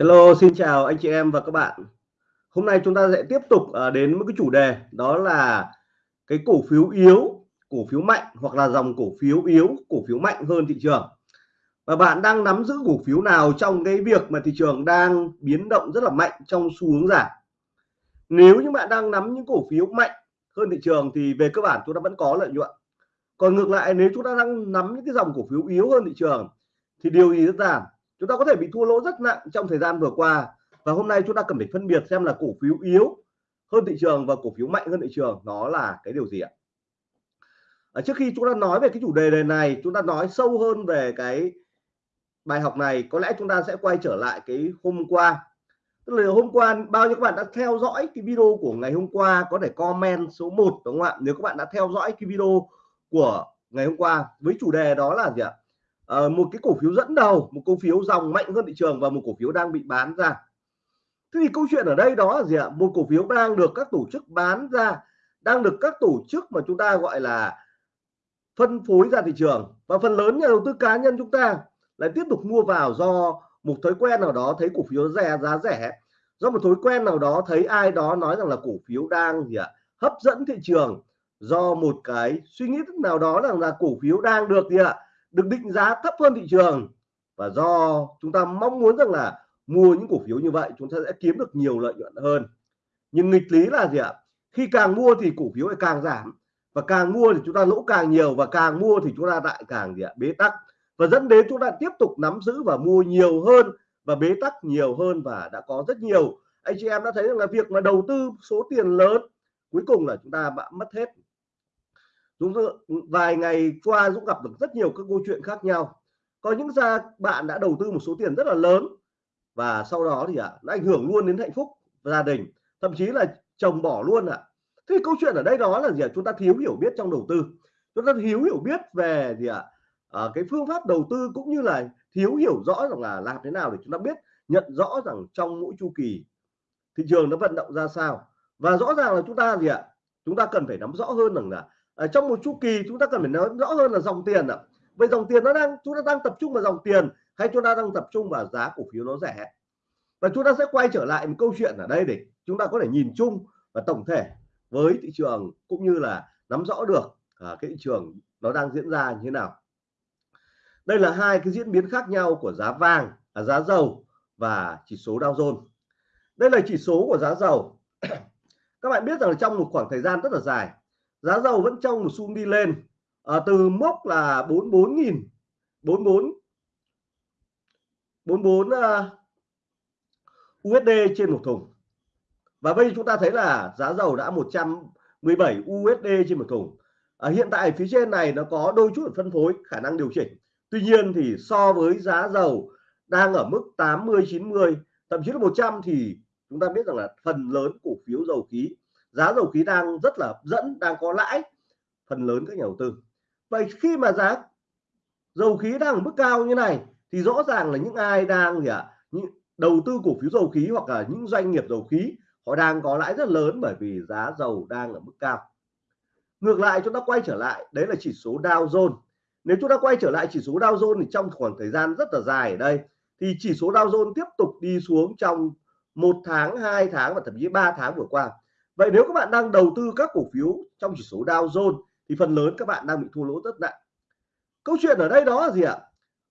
Hello, xin chào anh chị em và các bạn. Hôm nay chúng ta sẽ tiếp tục ờ, đến một cái chủ đề đó là cái cổ phiếu yếu, cổ phiếu mạnh hoặc là dòng cổ phiếu yếu, cổ phiếu mạnh hơn thị trường. Và bạn đang nắm giữ cổ phiếu nào trong cái việc mà thị trường đang biến động rất là mạnh trong xu hướng giảm. Nếu như bạn đang nắm những cổ phiếu mạnh hơn thị trường thì về cơ bản chúng ta vẫn có lợi nhuận. Còn ngược lại nếu chúng ta đang nắm những cái dòng cổ phiếu yếu hơn thị trường thì điều gì rất là chúng ta có thể bị thua lỗ rất nặng trong thời gian vừa qua. Và hôm nay chúng ta cần phải phân biệt xem là cổ phiếu yếu hơn thị trường và cổ phiếu mạnh hơn thị trường. Nó là cái điều gì ạ? À, trước khi chúng ta nói về cái chủ đề này chúng ta nói sâu hơn về cái bài học này. Có lẽ chúng ta sẽ quay trở lại cái hôm qua. Tức là hôm qua bao nhiêu các bạn đã theo dõi cái video của ngày hôm qua? Có thể comment số 1 đúng không ạ? Nếu các bạn đã theo dõi cái video của ngày hôm qua với chủ đề đó là gì ạ? Uh, một cái cổ phiếu dẫn đầu một cổ phiếu dòng mạnh hơn thị trường và một cổ phiếu đang bị bán ra. Thế thì câu chuyện ở đây đó là gì ạ? Một cổ phiếu đang được các tổ chức bán ra đang được các tổ chức mà chúng ta gọi là phân phối ra thị trường. Và phần lớn nhà đầu tư cá nhân chúng ta lại tiếp tục mua vào do một thói quen nào đó thấy cổ phiếu rẻ giá rẻ. Do một thói quen nào đó thấy ai đó nói rằng là cổ phiếu đang gì ạ? Hấp dẫn thị trường do một cái suy nghĩ nào đó rằng là cổ phiếu đang được gì ạ? Được định giá thấp hơn thị trường. Và do chúng ta mong muốn rằng là mua những cổ phiếu như vậy, chúng ta sẽ kiếm được nhiều lợi nhuận hơn. Nhưng nghịch lý là gì ạ? Khi càng mua thì cổ phiếu lại càng giảm. Và càng mua thì chúng ta lỗ càng nhiều, và càng mua thì chúng ta lại càng gì ạ? Bế tắc. Và dẫn đến chúng ta tiếp tục nắm giữ và mua nhiều hơn, và bế tắc nhiều hơn và đã có rất nhiều. Anh chị em đã thấy rằng là việc mà đầu tư số tiền lớn, cuối cùng là chúng ta đã mất hết. Dũng vài ngày qua Dũng gặp được rất nhiều các câu chuyện khác nhau có những gia bạn đã đầu tư một số tiền rất là lớn và sau đó thì ạ à, nó ảnh hưởng luôn đến hạnh phúc gia đình thậm chí là chồng bỏ luôn ạ à. thế câu chuyện ở đây đó là gì ạ à? chúng ta thiếu hiểu biết trong đầu tư chúng ta thiếu hiểu biết về gì ạ à? à, cái phương pháp đầu tư cũng như là thiếu hiểu rõ rằng là làm thế nào để chúng ta biết nhận rõ rằng trong mỗi chu kỳ thị trường nó vận động ra sao và rõ ràng là chúng ta gì ạ chúng ta cần phải nắm rõ hơn rằng là ở trong một chu kỳ chúng ta cần phải nói rõ hơn là dòng tiền ạ. Vậy dòng tiền nó đang chúng ta đang tập trung vào dòng tiền hay chúng ta đang tập trung vào giá cổ phiếu nó rẻ? Và chúng ta sẽ quay trở lại một câu chuyện ở đây để chúng ta có thể nhìn chung và tổng thể với thị trường cũng như là nắm rõ được à, cái thị trường nó đang diễn ra như thế nào. Đây là hai cái diễn biến khác nhau của giá vàng à, giá dầu và chỉ số Dow Jones. Đây là chỉ số của giá dầu. Các bạn biết rằng trong một khoảng thời gian rất là dài giá dầu vẫn trong một xu đi lên à, từ mốc là 44.000 44 44 uh, USD trên một thùng. Và bây giờ chúng ta thấy là giá dầu đã 117 USD trên một thùng. À, hiện tại phía trên này nó có đôi chút phân phối khả năng điều chỉnh. Tuy nhiên thì so với giá dầu đang ở mức 80 90 thậm chí là 100 thì chúng ta biết rằng là phần lớn cổ phiếu dầu khí giá dầu khí đang rất là hấp dẫn đang có lãi phần lớn các nhà đầu tư. Vậy khi mà giá dầu khí đang ở mức cao như này thì rõ ràng là những ai đang gì ạ? À, những đầu tư cổ phiếu dầu khí hoặc là những doanh nghiệp dầu khí họ đang có lãi rất lớn bởi vì giá dầu đang ở mức cao. Ngược lại chúng ta quay trở lại đấy là chỉ số Dow Jones. Nếu chúng ta quay trở lại chỉ số Dow Jones thì trong khoảng thời gian rất là dài ở đây thì chỉ số Dow Jones tiếp tục đi xuống trong một tháng hai tháng và thậm chí ba tháng vừa qua vậy nếu các bạn đang đầu tư các cổ phiếu trong chỉ số Dow Jones, thì phần lớn các bạn đang bị thua lỗ rất nặng. Câu chuyện ở đây đó là gì ạ?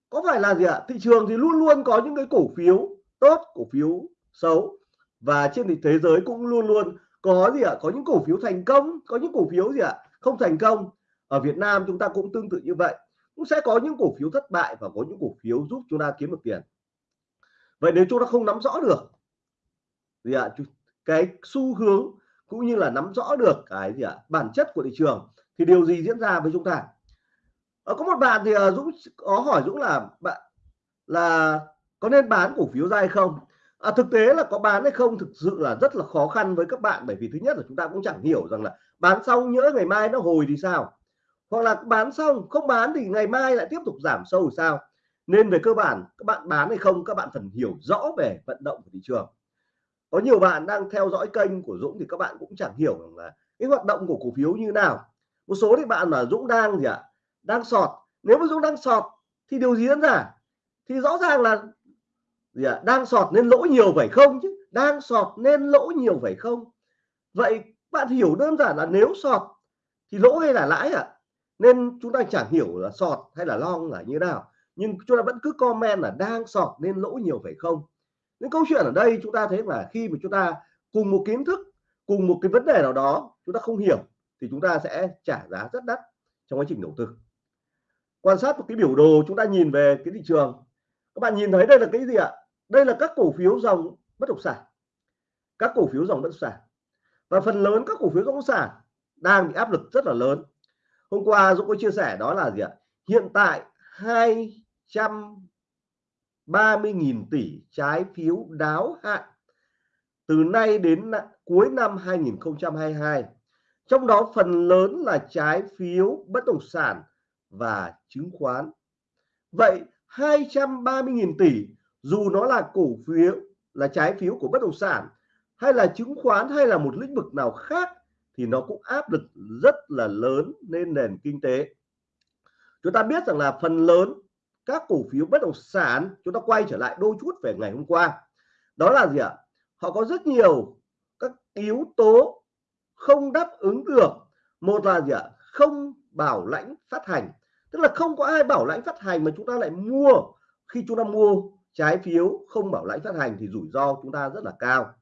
Có phải là gì ạ? Thị trường thì luôn luôn có những cái cổ phiếu tốt, cổ phiếu xấu, và trên thế giới cũng luôn luôn có gì ạ? Có những cổ phiếu thành công, có những cổ phiếu gì ạ? Không thành công. Ở Việt Nam chúng ta cũng tương tự như vậy. Cũng sẽ có những cổ phiếu thất bại và có những cổ phiếu giúp chúng ta kiếm được tiền. Vậy nếu chúng ta không nắm rõ được gì ạ? Cái xu hướng cũng như là nắm rõ được cái gì ạ à, bản chất của thị trường thì điều gì diễn ra với chúng ta? Ở có một bạn thì ờ, Dũng có hỏi Dũng là bạn là có nên bán cổ phiếu ra hay không? À, thực tế là có bán hay không thực sự là rất là khó khăn với các bạn bởi vì thứ nhất là chúng ta cũng chẳng hiểu rằng là bán xong nhỡ ngày mai nó hồi thì sao? Hoặc là bán xong không bán thì ngày mai lại tiếp tục giảm sâu thì sao? Nên về cơ bản các bạn bán hay không các bạn cần hiểu rõ về vận động của thị trường có nhiều bạn đang theo dõi kênh của Dũng thì các bạn cũng chẳng hiểu rằng là cái hoạt động của cổ phiếu như nào. Một số thì bạn mà Dũng đang gì ạ? Đang sọt. Nếu mà Dũng đang sọt thì điều gì diễn ra? Thì rõ ràng là gì à, đang sọt nên lỗ nhiều phải không chứ? Đang sọt nên lỗ nhiều phải không? Vậy bạn hiểu đơn giản là nếu sọt thì lỗ hay là lãi ạ? À? nên chúng ta chẳng hiểu là sọt hay là long là như nào. Nhưng chúng ta vẫn cứ comment là đang sọt nên lỗ nhiều phải không? Những câu chuyện ở đây chúng ta thấy là khi mà chúng ta cùng một kiến thức, cùng một cái vấn đề nào đó chúng ta không hiểu thì chúng ta sẽ trả giá rất đắt trong quá trình đầu tư. Quan sát một cái biểu đồ chúng ta nhìn về cái thị trường. Các bạn nhìn thấy đây là cái gì ạ? Đây là các cổ phiếu dòng bất động sản. Các cổ phiếu dòng bất động sản. Và phần lớn các cổ phiếu bất động sản đang bị áp lực rất là lớn. Hôm qua Dũng có chia sẻ đó là gì ạ? Hiện tại 30.000 tỷ trái phiếu đáo hạn từ nay đến cuối năm 2022 trong đó phần lớn là trái phiếu bất động sản và chứng khoán. Vậy 230.000 tỷ, dù nó là cổ phiếu, là trái phiếu của bất động sản hay là chứng khoán hay là một lĩnh vực nào khác thì nó cũng áp lực rất là lớn lên nền kinh tế. Chúng ta biết rằng là phần lớn các cổ phiếu bất động sản, chúng ta quay trở lại đôi chút về ngày hôm qua. Đó là gì ạ? Họ có rất nhiều các yếu tố không đáp ứng được. Một là gì ạ? Không bảo lãnh phát hành. Tức là không có ai bảo lãnh phát hành mà chúng ta lại mua. Khi chúng ta mua trái phiếu không bảo lãnh phát hành thì rủi ro chúng ta rất là cao.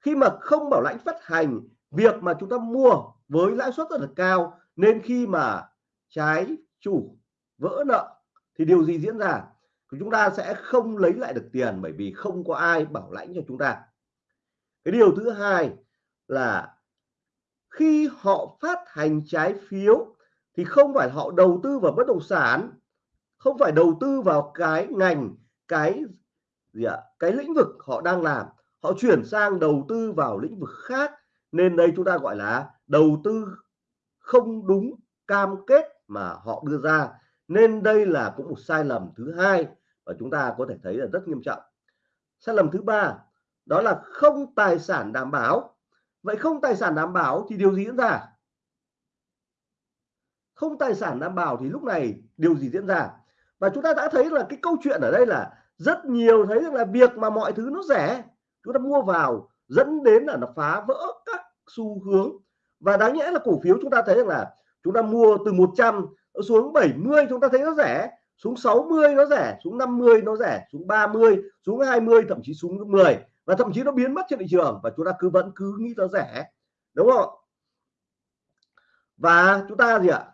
Khi mà không bảo lãnh phát hành, việc mà chúng ta mua với lãi suất rất là cao, nên khi mà trái chủ vỡ nợ thì điều gì diễn ra? Chúng ta sẽ không lấy lại được tiền bởi vì không có ai bảo lãnh cho chúng ta. Cái điều thứ hai là khi họ phát hành trái phiếu thì không phải họ đầu tư vào bất động sản, không phải đầu tư vào cái ngành, cái gì ạ? Cái lĩnh vực họ đang làm. Họ chuyển sang đầu tư vào lĩnh vực khác. Nên đây chúng ta gọi là đầu tư không đúng cam kết mà họ đưa ra nên đây là cũng một sai lầm thứ hai và chúng ta có thể thấy là rất nghiêm trọng. Sai lầm thứ ba, đó là không tài sản đảm bảo. Vậy không tài sản đảm bảo thì điều gì diễn ra? Không tài sản đảm bảo thì lúc này điều gì diễn ra? Và chúng ta đã thấy là cái câu chuyện ở đây là rất nhiều thấy rằng là việc mà mọi thứ nó rẻ, chúng ta mua vào dẫn đến là nó phá vỡ các xu hướng. Và đáng nhẽ là cổ phiếu chúng ta thấy rằng là chúng ta mua từ 100 xuống 70 chúng ta thấy nó rẻ, xuống 60 nó rẻ, xuống 50 nó rẻ, xuống 30 xuống 20 thậm chí xuống 10 và thậm chí nó biến mất trên thị trường và chúng ta cứ vẫn cứ nghĩ nó rẻ, đúng không? Và chúng ta gì ạ?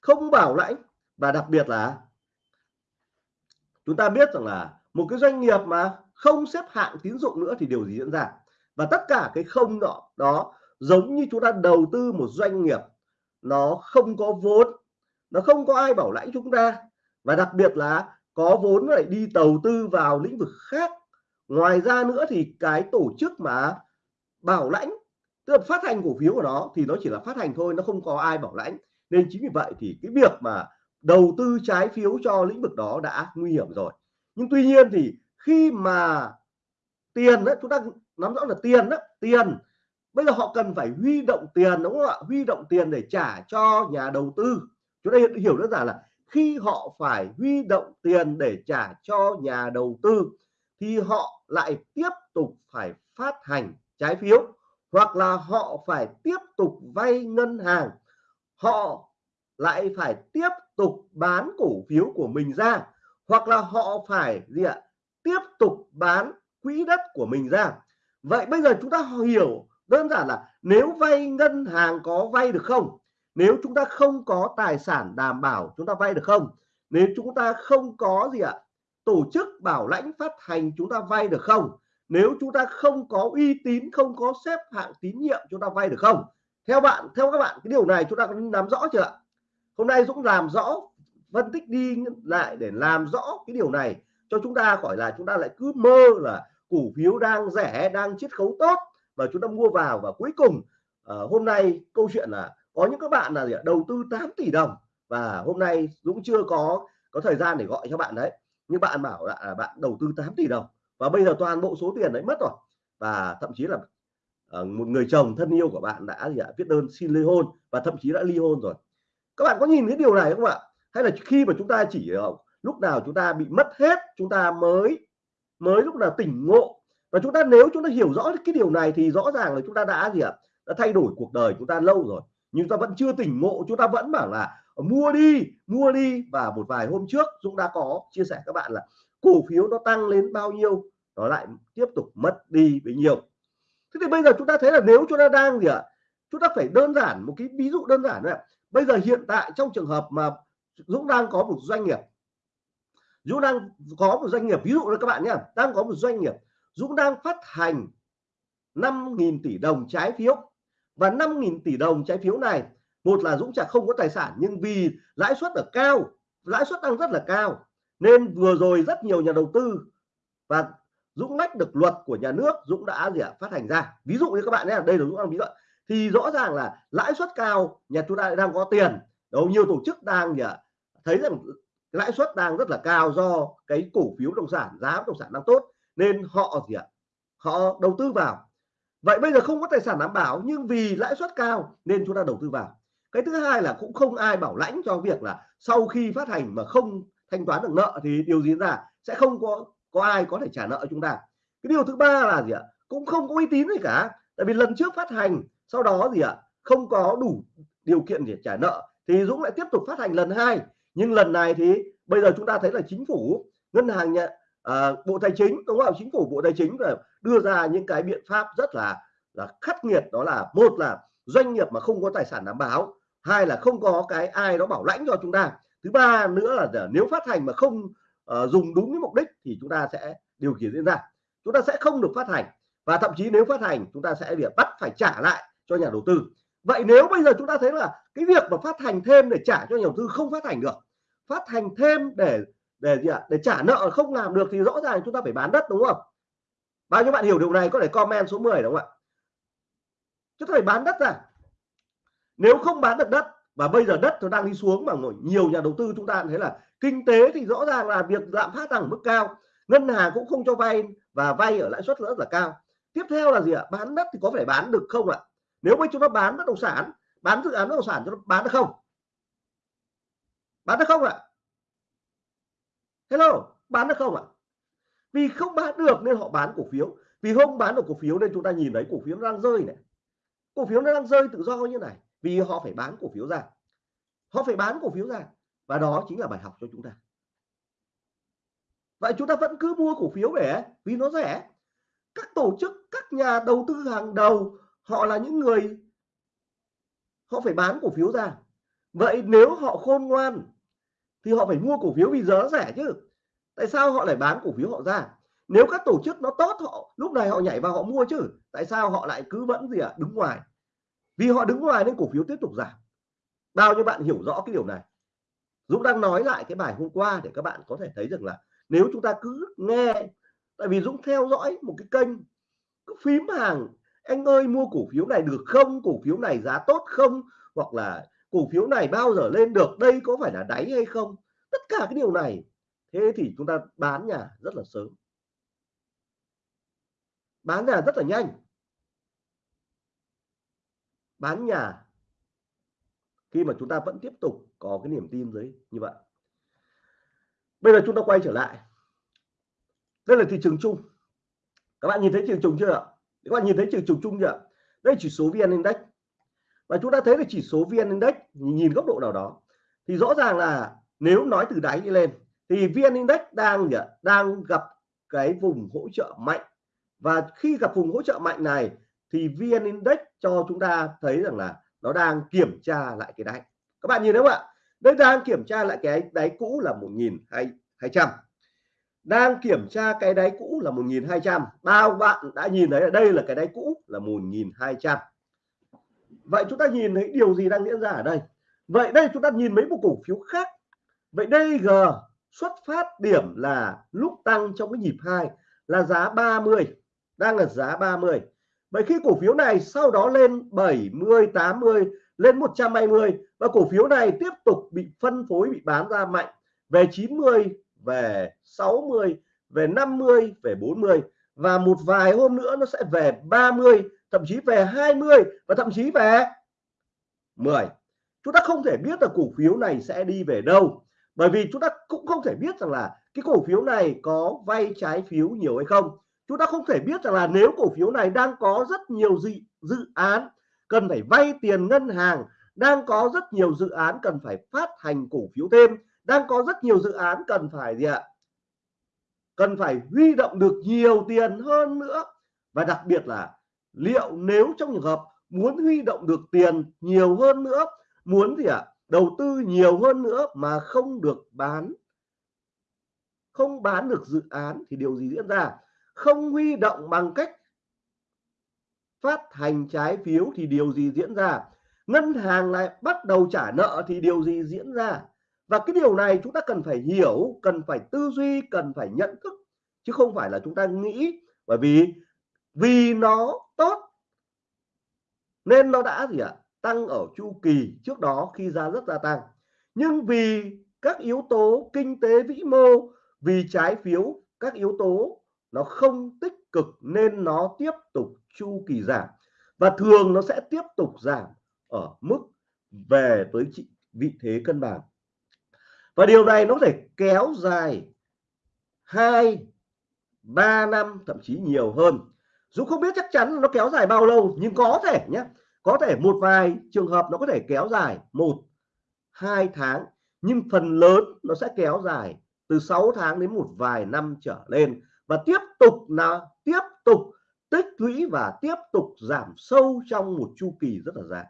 Không bảo lãnh và đặc biệt là chúng ta biết rằng là một cái doanh nghiệp mà không xếp hạng tín dụng nữa thì điều gì diễn ra? Và tất cả cái không đó đó giống như chúng ta đầu tư một doanh nghiệp nó không có vốn, nó không có ai bảo lãnh chúng ta. Và đặc biệt là có vốn lại đi đầu tư vào lĩnh vực khác. Ngoài ra nữa thì cái tổ chức mà bảo lãnh, tức là phát hành cổ phiếu của nó thì nó chỉ là phát hành thôi, nó không có ai bảo lãnh. Nên chính vì vậy thì cái việc mà đầu tư trái phiếu cho lĩnh vực đó đã nguy hiểm rồi. Nhưng tuy nhiên thì khi mà tiền đó chúng ta nắm rõ là tiền đó tiền bây giờ họ cần phải huy động tiền, đúng không ạ? Huy động tiền để trả cho nhà đầu tư. Chúng ta hiểu đơn giản là khi họ phải huy động tiền để trả cho nhà đầu tư, thì họ lại tiếp tục phải phát hành trái phiếu, hoặc là họ phải tiếp tục vay ngân hàng. Họ lại phải tiếp tục bán cổ phiếu của mình ra, hoặc là họ phải gì ạ? Tiếp tục bán quỹ đất của mình ra. Vậy bây giờ chúng ta hiểu đơn giản là nếu vay ngân hàng có vay được không? Nếu chúng ta không có tài sản đảm bảo chúng ta vay được không? Nếu chúng ta không có gì ạ? Tổ chức bảo lãnh phát hành chúng ta vay được không? Nếu chúng ta không có uy tín, không có xếp hạng tín nhiệm chúng ta vay được không? Theo bạn, theo các bạn, cái điều này chúng ta có nắm rõ chưa ạ? Hôm nay Dũng làm rõ, phân tích đi lại để làm rõ cái điều này cho chúng ta khỏi là chúng ta lại cứ mơ là cổ phiếu đang rẻ, đang chiết khấu tốt và chúng ta mua vào và cuối cùng uh, hôm nay câu chuyện là có những các bạn là gì, đầu tư 8 tỷ đồng và hôm nay Dũng chưa có có thời gian để gọi cho bạn đấy. Nhưng bạn bảo là à, bạn đầu tư 8 tỷ đồng và bây giờ toàn bộ số tiền đấy mất rồi. Và thậm chí là uh, một người chồng thân yêu của bạn đã gì ạ? Viết đơn xin ly hôn và thậm chí đã ly hôn rồi. Các bạn có nhìn thấy điều này không ạ? Hay là khi mà chúng ta chỉ ờ, lúc nào chúng ta bị mất hết chúng ta mới mới lúc nào tỉnh ngộ và chúng ta nếu chúng ta hiểu rõ cái điều này thì rõ ràng là chúng ta đã gì ạ? Đã thay đổi cuộc đời chúng ta lâu rồi. Nhưng ta vẫn chưa tỉnh ngộ, chúng ta vẫn bảo là mua đi mua đi. Và một vài hôm trước, Dũng đã có chia sẻ các bạn là cổ phiếu nó tăng lên bao nhiêu, nó lại tiếp tục mất đi bấy nhiêu. Thế thì bây giờ chúng ta thấy là nếu chúng ta đang gì ạ? Chúng ta phải đơn giản, một cái ví dụ đơn giản này bây giờ hiện tại trong trường hợp mà Dũng đang có một doanh nghiệp, Dũng đang có một doanh nghiệp, ví dụ là các bạn nhé đang có một doanh nghiệp Dũng đang phát hành 5.000 tỷ đồng trái phiếu. Và 5.000 tỷ đồng trái phiếu này, một là Dũng chả không có tài sản, nhưng vì lãi suất ở cao, lãi suất đang rất là cao, nên vừa rồi rất nhiều nhà đầu tư và Dũng lách được luật của nhà nước, Dũng đã gì ạ, phát hành ra. Ví dụ như các bạn nhé, đây là Dũng đang ví dụ thì rõ ràng là lãi suất cao, nhà chúng ta đang có tiền. Đâu, nhiều tổ chức đang gì ạ, thấy rằng lãi suất đang rất là cao do cái cổ phiếu bất động sản, giá bất động sản đang tốt nên họ gì ạ? Họ đầu tư vào. Vậy bây giờ không có tài sản đảm bảo, nhưng vì lãi suất cao nên chúng ta đầu tư vào. Cái thứ hai là cũng không ai bảo lãnh cho việc là sau khi phát hành mà không thanh toán được nợ thì điều gì ra sẽ không có có ai có thể trả nợ chúng ta. Cái điều thứ ba là gì ạ? Cũng không có uy tín gì cả. Tại vì lần trước phát hành, sau đó gì ạ? Không có đủ điều kiện để trả nợ thì Dũng lại tiếp tục phát hành lần hai. Nhưng lần này thì bây giờ chúng ta thấy là chính phủ, ngân hàng nhà à, bộ tài chính đúng không? Chính phủ bộ tài chính là đưa ra những cái biện pháp rất là là khắc nghiệt. Đó là một là doanh nghiệp mà không có tài sản đảm bảo hai là không có cái ai đó bảo lãnh cho chúng ta. Thứ ba nữa là nếu phát hành mà không uh, dùng đúng cái mục đích thì chúng ta sẽ điều khiển diễn ra. Chúng ta sẽ không được phát hành và thậm chí nếu phát hành chúng ta sẽ bị bắt phải trả lại cho nhà đầu tư. Vậy nếu bây giờ chúng ta thấy là cái việc mà phát hành thêm để trả cho nhà đầu tư không phát hành được phát hành thêm để để gì ạ? Để trả nợ không làm được thì rõ ràng chúng ta phải bán đất, đúng không? Bao nhiêu bạn hiểu điều này, có thể comment số 10 đúng không ạ? Chúng ta phải bán đất ra. Nếu không bán được đất, và bây giờ đất nó đang đi xuống mà nhiều nhà đầu tư chúng ta thấy là kinh tế thì rõ ràng là việc lạm phát đang ở mức cao, ngân hàng cũng không cho vay và vay ở lãi suất rất là cao. Tiếp theo là gì ạ? Bán đất thì có phải bán được không ạ? Nếu bây chúng ta bán bất động sản, bán dự án bất động sản cho nó bán được không? Bán được không ạ? Hello, bán được không ạ? Vì không bán được nên họ bán cổ phiếu. Vì không bán được cổ phiếu nên chúng ta nhìn thấy cổ phiếu nó đang rơi này. Cổ phiếu nó đang rơi tự do như này, vì họ phải bán cổ phiếu ra. Họ phải bán cổ phiếu ra, và đó chính là bài học cho chúng ta. Vậy chúng ta vẫn cứ mua cổ phiếu để vì nó rẻ. Các tổ chức, các nhà đầu tư hàng đầu, họ là những người, họ phải bán cổ phiếu ra. Vậy nếu họ khôn ngoan thì họ phải mua cổ phiếu vì giá rẻ chứ. Tại sao họ lại bán cổ phiếu họ ra? Nếu các tổ chức nó tốt họ lúc này họ nhảy vào họ mua chứ. Tại sao họ lại cứ vẫn gì ạ? À, đứng ngoài. Vì họ đứng ngoài nên cổ phiếu tiếp tục giảm. Bao nhiêu bạn hiểu rõ cái điều này? Dũng đang nói lại cái bài hôm qua để các bạn có thể thấy rằng là nếu chúng ta cứ nghe tại vì Dũng theo dõi một cái kênh cứ phím hàng anh ơi mua cổ phiếu này được không? Cổ phiếu này giá tốt không? Hoặc là cổ phiếu này bao giờ lên được, đây có phải là đáy hay không? Tất cả cái điều này. Thế thì chúng ta bán nhà rất là sớm. Bán nhà rất là nhanh. Bán nhà khi mà chúng ta vẫn tiếp tục có cái niềm tin dưới như vậy. Bây giờ chúng ta quay trở lại. Đây là thị trường chung. Các bạn nhìn thấy thị trường chung chưa ạ? Các bạn nhìn thấy thị trường chung chưa đây chỉ số vn index và chúng ta thấy là chỉ số vn index nhìn góc độ nào đó. Thì rõ ràng là nếu nói từ đáy đi lên, thì vn index đang đang gặp cái vùng hỗ trợ mạnh. Và khi gặp vùng hỗ trợ mạnh này, thì vn index cho chúng ta thấy rằng là nó đang kiểm tra lại cái đáy. Các bạn nhìn thấy không ạ? Đây đang kiểm tra lại cái đáy cũ là 1.200 đang kiểm tra cái đáy cũ là 1.200 bao bạn đã nhìn thấy ở đây là cái đáy cũ là 1.200 vậy chúng ta nhìn thấy điều gì đang diễn ra ở đây? Vậy đây chúng ta nhìn mấy một cổ phiếu khác. Vậy đây g xuất phát điểm là lúc tăng trong cái nhịp hai là giá 30 đang là giá 30 vậy khi cổ phiếu này sau đó lên 70 80 lên 120 và cổ phiếu này tiếp tục bị phân phối, bị bán ra mạnh về 90 về 60 về 50 về 40 và một vài hôm nữa nó sẽ về 30 thậm chí về 20 và thậm chí về 10 chúng ta không thể biết là cổ phiếu này sẽ đi về đâu bởi vì chúng ta cũng không thể biết rằng là cái cổ phiếu này có vay trái phiếu nhiều hay không. Chúng ta không thể biết rằng là nếu cổ phiếu này đang có rất nhiều dự, dự án cần phải vay tiền ngân hàng đang có rất nhiều dự án cần phải phát hành cổ phiếu thêm đang có rất nhiều dự án cần phải gì ạ? Cần phải huy động được nhiều tiền hơn nữa. Và đặc biệt là liệu nếu trong trường hợp muốn huy động được tiền nhiều hơn nữa, muốn gì ạ, đầu tư nhiều hơn nữa mà không được bán, không bán được dự án thì điều gì diễn ra? Không huy động bằng cách phát hành trái phiếu thì điều gì diễn ra? Ngân hàng lại bắt đầu trả nợ thì điều gì diễn ra? Và cái điều này chúng ta cần phải hiểu, cần phải tư duy, cần phải nhận thức, chứ không phải là chúng ta nghĩ. Bởi vì vì nó tốt, nên nó đã gì ạ? Tăng ở chu kỳ trước đó khi giá rất gia tăng. Nhưng vì các yếu tố kinh tế vĩ mô, vì trái phiếu, các yếu tố nó không tích cực nên nó tiếp tục chu kỳ giảm. Và thường nó sẽ tiếp tục giảm ở mức về tới vị thế cân bằng và điều này nó có thể kéo dài hai, ba năm, thậm chí nhiều hơn. Dũng không biết chắc chắn nó kéo dài bao lâu, nhưng có thể nhé. Có thể một vài trường hợp nó có thể kéo dài một, hai tháng. Nhưng phần lớn nó sẽ kéo dài từ 6 tháng đến một vài năm trở lên. Và tiếp tục là, tiếp tục tích lũy và tiếp tục giảm sâu trong một chu kỳ rất là dài.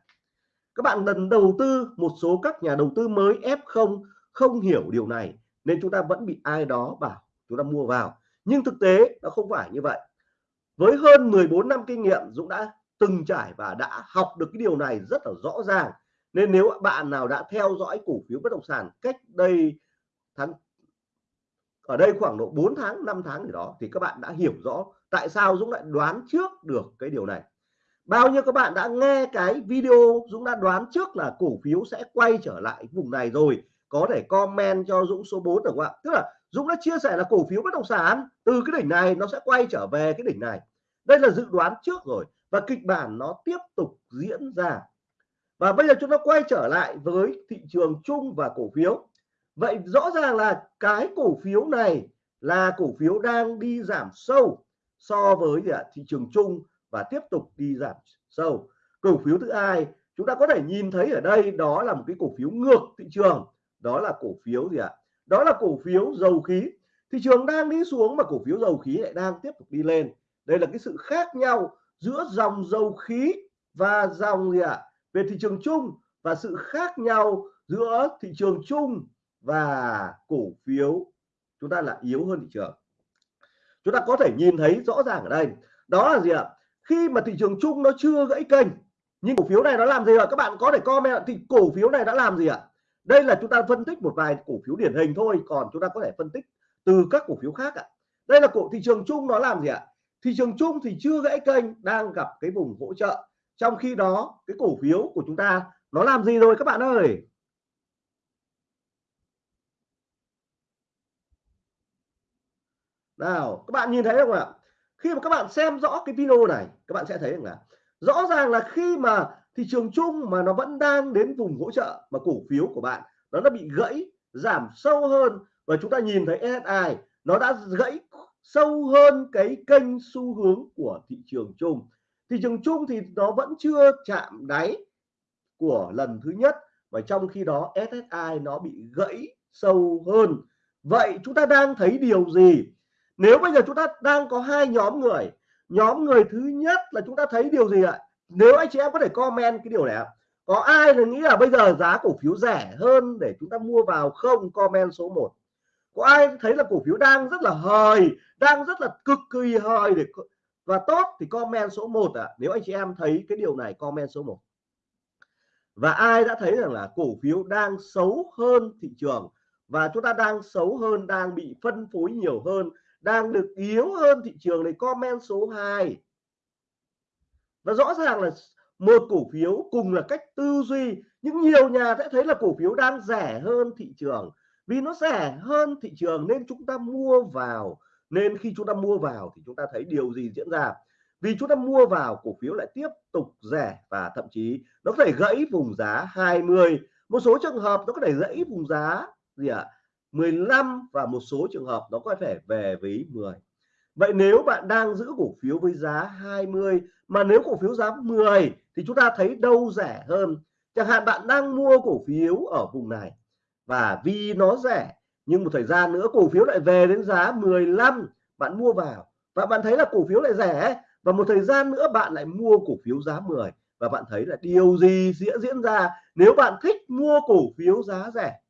Các bạn lần đầu tư một số các nhà đầu tư mới F0 không hiểu điều này, nên chúng ta vẫn bị ai đó bảo chúng ta mua vào. Nhưng thực tế nó không phải như vậy. Với hơn 14 năm kinh nghiệm, Dũng đã từng trải và đã học được cái điều này rất là rõ ràng. Nên nếu bạn nào đã theo dõi cổ phiếu bất động sản cách đây tháng, ở đây khoảng độ 4 tháng 5 tháng gì đó, thì các bạn đã hiểu rõ tại sao Dũng lại đoán trước được cái điều này. Bao nhiêu các bạn đã nghe cái video Dũng đã đoán trước là cổ phiếu sẽ quay trở lại vùng này rồi có thể comment cho Dũng số 4 được không ạ? Tức là Dũng đã chia sẻ là cổ phiếu bất động sản, từ cái đỉnh này nó sẽ quay trở về cái đỉnh này. Đây là dự đoán trước rồi và kịch bản nó tiếp tục diễn ra. Và bây giờ chúng ta quay trở lại với thị trường chung và cổ phiếu. Vậy rõ ràng là cái cổ phiếu này là cổ phiếu đang đi giảm sâu so với thị trường chung và tiếp tục đi giảm sâu. Cổ phiếu thứ hai, chúng ta có thể nhìn thấy ở đây đó là một cái cổ phiếu ngược thị trường đó là cổ phiếu gì ạ? Đó là cổ phiếu dầu khí. Thị trường đang đi xuống mà cổ phiếu dầu khí lại đang tiếp tục đi lên. Đây là cái sự khác nhau giữa dòng dầu khí và dòng gì ạ? Về thị trường chung và sự khác nhau giữa thị trường chung và cổ phiếu. Chúng ta là yếu hơn thị trường. Chúng ta có thể nhìn thấy rõ ràng ở đây. Đó là gì ạ? Khi mà thị trường chung nó chưa gãy kênh, nhưng cổ phiếu này nó làm gì ạ? Các bạn có thể comment thì cổ phiếu này đã làm gì ạ? Đây là chúng ta phân tích một vài cổ phiếu điển hình thôi, còn chúng ta có thể phân tích từ các cổ phiếu khác ạ. Đây là cổ thị trường chung nó làm gì ạ? Thị trường chung thì chưa gãy kênh, đang gặp cái vùng hỗ trợ. Trong khi đó, cái cổ phiếu của chúng ta nó làm gì rồi các bạn ơi? Nào, các bạn nhìn thấy không ạ? Khi mà các bạn xem rõ cái video này, các bạn sẽ thấy rằng là rõ ràng là khi mà thị trường chung mà nó vẫn đang đến vùng hỗ trợ mà cổ phiếu của bạn nó đã bị gãy, giảm sâu hơn. Và chúng ta nhìn thấy SSI nó đã gãy sâu hơn cái kênh xu hướng của thị trường chung. Thị trường chung thì nó vẫn chưa chạm đáy của lần thứ nhất và trong khi đó SSI nó bị gãy sâu hơn. Vậy chúng ta đang thấy điều gì? Nếu bây giờ chúng ta đang có hai nhóm người nhóm người thứ nhất là chúng ta thấy điều gì ạ? Nếu anh chị em có thể comment cái điều này ạ. Có ai là nghĩ là bây giờ giá cổ phiếu rẻ hơn để chúng ta mua vào không? Comment số 1 có ai thấy là cổ phiếu đang rất là hời, đang rất là cực kỳ hời để và tốt thì comment số 1 ạ. À. nếu anh chị em thấy cái điều này, comment số 1 và ai đã thấy rằng là cổ phiếu đang xấu hơn thị trường và chúng ta đang xấu hơn, đang bị phân phối nhiều hơn, đang được yếu hơn thị trường này comment số 2 nó rõ ràng là một cổ phiếu cùng là cách tư duy, nhưng nhiều nhà sẽ thấy là cổ phiếu đang rẻ hơn thị trường. Vì nó rẻ hơn thị trường nên chúng ta mua vào, nên khi chúng ta mua vào thì chúng ta thấy điều gì diễn ra? Vì chúng ta mua vào, cổ phiếu lại tiếp tục rẻ và thậm chí nó có thể gãy vùng giá 20 một số trường hợp nó có thể gãy vùng giá gì ạ? à? 15 và một số trường hợp nó có thể về với 10 vậy nếu bạn đang giữ cổ phiếu với giá 20 mà nếu cổ phiếu giá 10 thì chúng ta thấy đâu rẻ hơn? Chẳng hạn bạn đang mua cổ phiếu ở vùng này và vì nó rẻ nhưng một thời gian nữa cổ phiếu lại về đến giá 15 bạn mua vào và bạn thấy là cổ phiếu lại rẻ và một thời gian nữa bạn lại mua cổ phiếu giá 10 và bạn thấy là điều gì sẽ diễn ra nếu bạn thích mua cổ phiếu giá rẻ?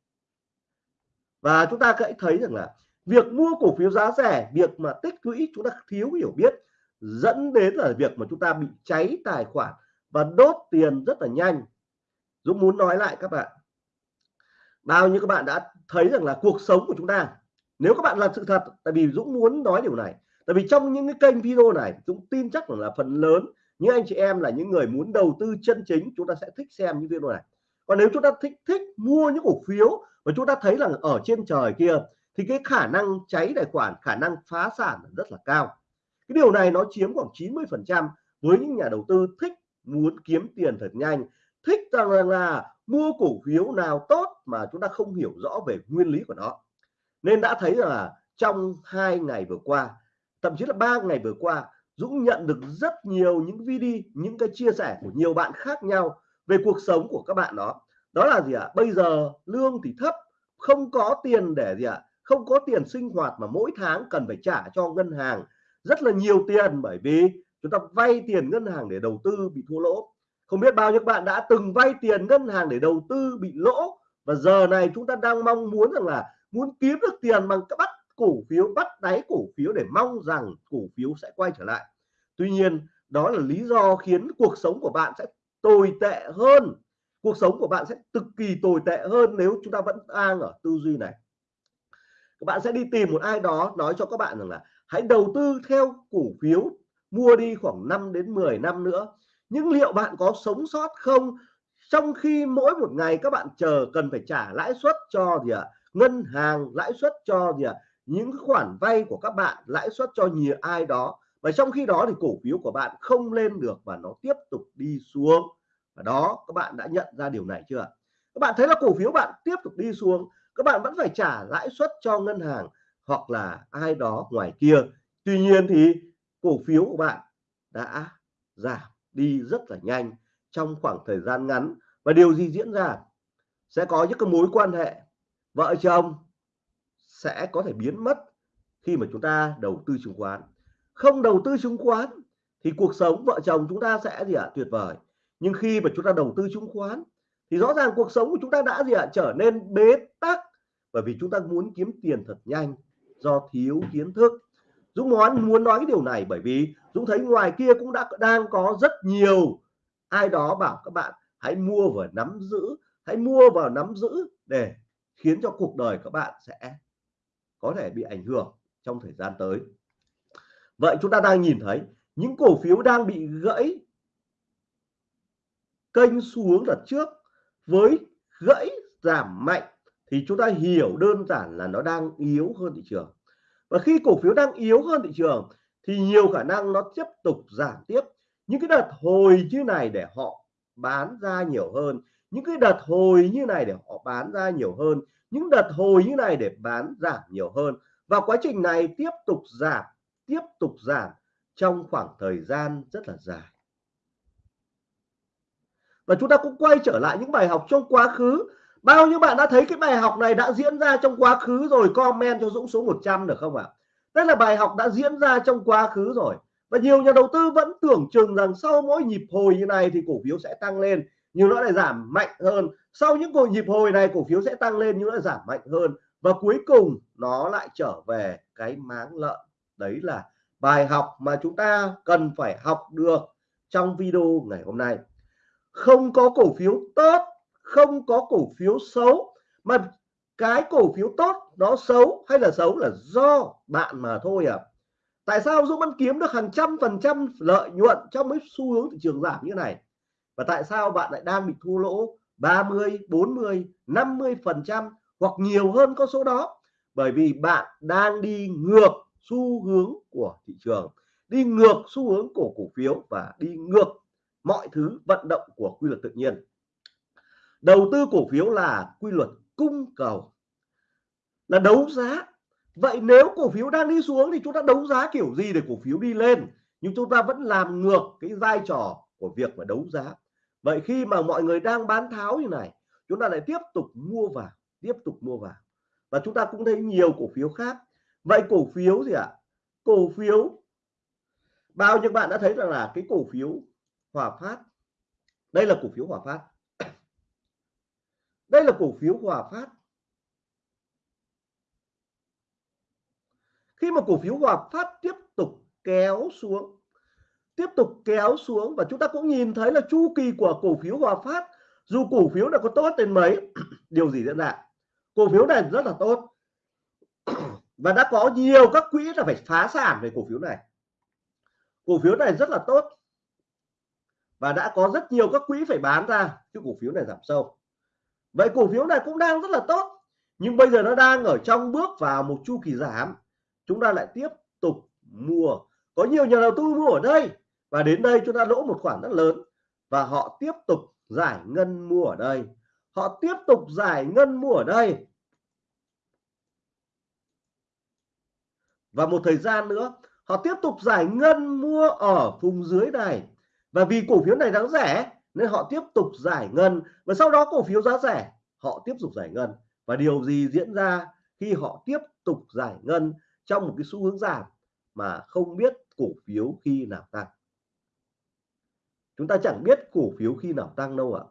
Và chúng ta hãy thấy rằng là việc mua cổ phiếu giá rẻ, việc mà tích lũy chúng ta thiếu hiểu biết dẫn đến là việc mà chúng ta bị cháy tài khoản và đốt tiền rất là nhanh. Dũng muốn nói lại các bạn. Bao nhiêu các bạn đã thấy rằng là cuộc sống của chúng ta, nếu các bạn là sự thật, tại vì Dũng muốn nói điều này, tại vì trong những cái kênh video này, Dũng tin chắc rằng là phần lớn những anh chị em là những người muốn đầu tư chân chính, chúng ta sẽ thích xem những video này. Còn nếu chúng ta thích thích mua những cổ phiếu và chúng ta thấy là ở trên trời kia thì cái khả năng cháy tài khoản khả năng phá sản rất là cao. Cái điều này nó chiếm khoảng 90 phần trăm với những nhà đầu tư thích muốn kiếm tiền thật nhanh thích rằng là, là mua cổ phiếu nào tốt mà chúng ta không hiểu rõ về nguyên lý của nó. Nên đã thấy là trong hai ngày vừa qua thậm chí là ba ngày vừa qua Dũng nhận được rất nhiều những video những cái chia sẻ của nhiều bạn khác nhau về cuộc sống của các bạn đó. Đó là gì ạ? Bây giờ lương thì thấp không có tiền để gì ạ? Không có tiền sinh hoạt mà mỗi tháng cần phải trả cho ngân hàng rất là nhiều tiền bởi vì chúng ta vay tiền ngân hàng để đầu tư bị thua lỗ. Không biết bao nhiêu bạn đã từng vay tiền ngân hàng để đầu tư bị lỗ và giờ này chúng ta đang mong muốn rằng là muốn kiếm được tiền bằng các bắt cổ phiếu, bắt đáy cổ phiếu để mong rằng cổ phiếu sẽ quay trở lại. Tuy nhiên, đó là lý do khiến cuộc sống của bạn sẽ tồi tệ hơn. Cuộc sống của bạn sẽ cực kỳ tồi tệ hơn nếu chúng ta vẫn đang ở tư duy này các bạn sẽ đi tìm một ai đó nói cho các bạn rằng là hãy đầu tư theo cổ phiếu, mua đi khoảng 5 đến 10 năm nữa. Nhưng liệu bạn có sống sót không? Trong khi mỗi một ngày các bạn chờ cần phải trả lãi suất cho gì ạ? Ngân hàng, lãi suất cho gì ạ? Những khoản vay của các bạn, lãi suất cho nhiều ai đó. Và trong khi đó thì cổ phiếu của bạn không lên được và nó tiếp tục đi xuống. Và đó, các bạn đã nhận ra điều này chưa các bạn thấy là cổ phiếu bạn tiếp tục đi xuống các bạn vẫn phải trả lãi suất cho ngân hàng hoặc là ai đó ngoài kia. Tuy nhiên thì cổ phiếu của bạn đã giảm đi rất là nhanh trong khoảng thời gian ngắn. Và điều gì diễn ra? Sẽ có những cái mối quan hệ, vợ chồng sẽ có thể biến mất khi mà chúng ta đầu tư chứng khoán. Không đầu tư chứng khoán thì cuộc sống vợ chồng chúng ta sẽ gì ạ? Tuyệt vời. Nhưng khi mà chúng ta đầu tư chứng khoán thì rõ ràng cuộc sống của chúng ta đã gì ạ? Trở nên bế tắc, bởi vì chúng ta muốn kiếm tiền thật nhanh do thiếu kiến thức. Dũng muốn muốn nói cái điều này bởi vì Dũng thấy ngoài kia cũng đã, đang có rất nhiều. Ai đó bảo các bạn, hãy mua và nắm giữ, hãy mua vào nắm giữ để khiến cho cuộc đời các bạn sẽ có thể bị ảnh hưởng trong thời gian tới. Vậy chúng ta đang nhìn thấy những cổ phiếu đang bị gãy, kênh xuống đợt trước với gãy giảm mạnh thì chúng ta hiểu đơn giản là nó đang yếu hơn thị trường. Và khi cổ phiếu đang yếu hơn thị trường thì nhiều khả năng nó tiếp tục giảm tiếp. Những cái đợt hồi như này để họ bán ra nhiều hơn, những cái đợt hồi như này để họ bán ra nhiều hơn, những đợt hồi như này để bán giảm nhiều hơn. Và quá trình này tiếp tục giảm, tiếp tục giảm trong khoảng thời gian rất là dài và chúng ta cũng quay trở lại những bài học trong quá khứ. Bao nhiêu bạn đã thấy cái bài học này đã diễn ra trong quá khứ rồi, comment cho Dũng số 100 được không ạ? Đây là bài học đã diễn ra trong quá khứ rồi. Và nhiều nhà đầu tư vẫn tưởng chừng rằng sau mỗi nhịp hồi như này thì cổ phiếu sẽ tăng lên, nhưng nó lại giảm mạnh hơn. Sau những cuộc nhịp hồi này, cổ phiếu sẽ tăng lên nhưng nó lại giảm mạnh hơn. Và cuối cùng, nó lại trở về cái máng lợn. Đấy là bài học mà chúng ta cần phải học được trong video ngày hôm nay không có cổ phiếu tốt, không có cổ phiếu xấu, mà cái cổ phiếu tốt nó xấu hay là xấu là do bạn mà thôi à tại sao Dũng vẫn kiếm được hàng trăm phần trăm lợi nhuận trong mấy xu hướng thị trường giảm như này? Và tại sao bạn lại đang bị thua lỗ 30 40 50 phần trăm hoặc nhiều hơn con số đó? Bởi vì bạn đang đi ngược xu hướng của thị trường, đi ngược xu hướng của cổ phiếu và đi ngược mọi thứ vận động của quy luật tự nhiên. Đầu tư cổ phiếu là quy luật cung cầu. Là đấu giá. Vậy nếu cổ phiếu đang đi xuống thì chúng ta đấu giá kiểu gì để cổ phiếu đi lên? Nhưng chúng ta vẫn làm ngược cái vai trò của việc mà đấu giá. Vậy khi mà mọi người đang bán tháo như này, chúng ta lại tiếp tục mua vào, tiếp tục mua vào. Và chúng ta cũng thấy nhiều cổ phiếu khác. Vậy cổ phiếu gì ạ? Cổ phiếu, bao nhiêu bạn đã thấy rằng là cái cổ phiếu Hòa Phát. Đây là cổ phiếu Hòa Phát. Đây là cổ phiếu Hòa Phát. Khi mà cổ phiếu Hòa Phát tiếp tục kéo xuống, tiếp tục kéo xuống và chúng ta cũng nhìn thấy là chu kỳ của cổ phiếu Hòa Phát, dù cổ phiếu là có tốt đến mấy, điều gì diễn ra? Cổ phiếu này rất là tốt. Và đã có nhiều các quỹ là phải phá sản về cổ phiếu này. Cổ phiếu này rất là tốt và đã có rất nhiều các quỹ phải bán ra, chứ cổ phiếu này giảm sâu. Vậy cổ phiếu này cũng đang rất là tốt, nhưng bây giờ nó đang ở trong bước vào một chu kỳ giảm. Chúng ta lại tiếp tục mua. Có nhiều nhà đầu tư mua ở đây, và đến đây chúng ta lỗ một khoản rất lớn, và họ tiếp tục giải ngân mua ở đây. Họ tiếp tục giải ngân mua ở đây. Và một thời gian nữa, họ tiếp tục giải ngân mua ở vùng dưới này và vì cổ phiếu này đáng rẻ, nên họ tiếp tục giải ngân. Và sau đó cổ phiếu giá rẻ, họ tiếp tục giải ngân. Và điều gì diễn ra khi họ tiếp tục giải ngân trong một cái xu hướng giảm mà không biết cổ phiếu khi nào tăng? Chúng ta chẳng biết cổ phiếu khi nào tăng đâu ạ.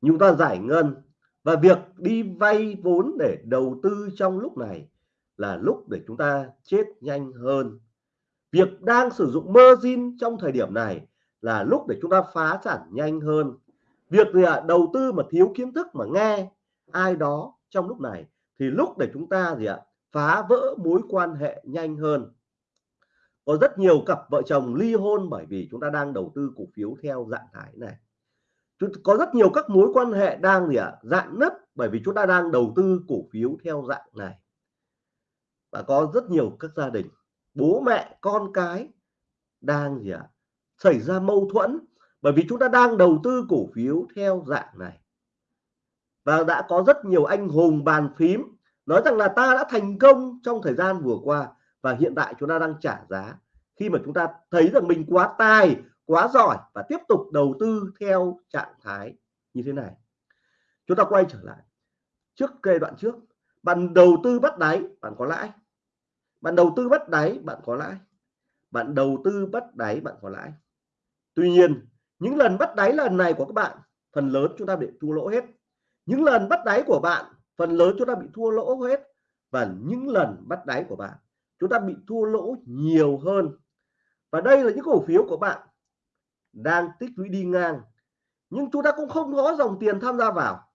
Chúng ta giải ngân và việc đi vay vốn để đầu tư trong lúc này là lúc để chúng ta chết nhanh hơn. Việc đang sử dụng margin trong thời điểm này là lúc để chúng ta phá sản nhanh hơn. Việc gì ạ? Đầu tư mà thiếu kiến thức mà nghe ai đó trong lúc này thì lúc để chúng ta gì ạ? Phá vỡ mối quan hệ nhanh hơn. Có rất nhiều cặp vợ chồng ly hôn bởi vì chúng ta đang đầu tư cổ phiếu theo dạng thái này. Có rất nhiều các mối quan hệ đang gì ạ? Dạng nứt bởi vì chúng ta đang đầu tư cổ phiếu theo dạng này. Và có rất nhiều các gia đình, bố mẹ, con cái đang gì ạ? Xảy ra mâu thuẫn, bởi vì chúng ta đang đầu tư cổ phiếu theo dạng này. Và đã có rất nhiều anh hùng bàn phím nói rằng là ta đã thành công trong thời gian vừa qua và hiện tại chúng ta đang trả giá. Khi mà chúng ta thấy rằng mình quá tài, quá giỏi và tiếp tục đầu tư theo trạng thái như thế này. Chúng ta quay trở lại. Trước giai đoạn trước, bạn đầu tư bắt đáy, bạn có lãi. Bạn đầu tư bắt đáy, bạn có lãi. Bạn đầu tư bắt đáy, bạn có lãi tuy nhiên, những lần bắt đáy lần này của các bạn, phần lớn chúng ta bị thua lỗ hết. Những lần bắt đáy của bạn, phần lớn chúng ta bị thua lỗ hết. Và những lần bắt đáy của bạn, chúng ta bị thua lỗ nhiều hơn. Và đây là những cổ phiếu của bạn đang tích lũy đi ngang, nhưng chúng ta cũng không có dòng tiền tham gia vào.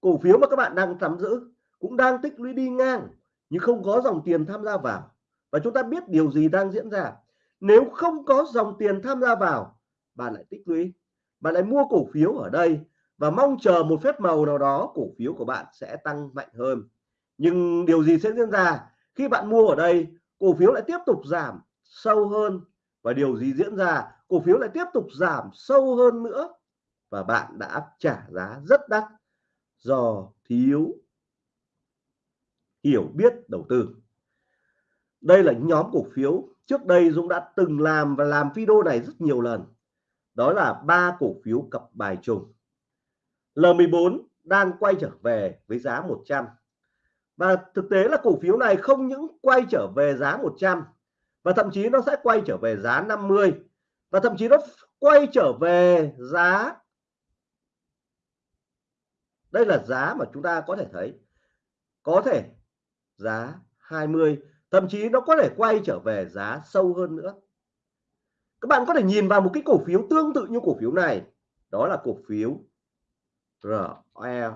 Cổ phiếu mà các bạn đang nắm giữ cũng đang tích lũy đi ngang, nhưng không có dòng tiền tham gia vào. Và chúng ta biết điều gì đang diễn ra nếu không có dòng tiền tham gia vào, bạn lại tích lũy. Bạn lại mua cổ phiếu ở đây và mong chờ một phép màu nào đó, cổ phiếu của bạn sẽ tăng mạnh hơn. Nhưng điều gì sẽ diễn ra khi bạn mua ở đây? Cổ phiếu lại tiếp tục giảm sâu hơn. Và điều gì diễn ra? Cổ phiếu lại tiếp tục giảm sâu hơn nữa. Và bạn đã trả giá rất đắt do thiếu hiểu biết đầu tư. Đây là nhóm cổ phiếu trước đây Dũng đã từng làm và làm video này rất nhiều lần. Đó là ba cổ phiếu cặp bài trùng. L14 đang quay trở về với giá 100 và thực tế là cổ phiếu này không những quay trở về giá 100 và thậm chí nó sẽ quay trở về giá 50 và thậm chí nó quay trở về giá đây là giá mà chúng ta có thể thấy. Có thể giá 20 thậm chí nó có thể quay trở về giá sâu hơn nữa. Các bạn có thể nhìn vào một cái cổ phiếu tương tự như cổ phiếu này. Đó là cổ phiếu RE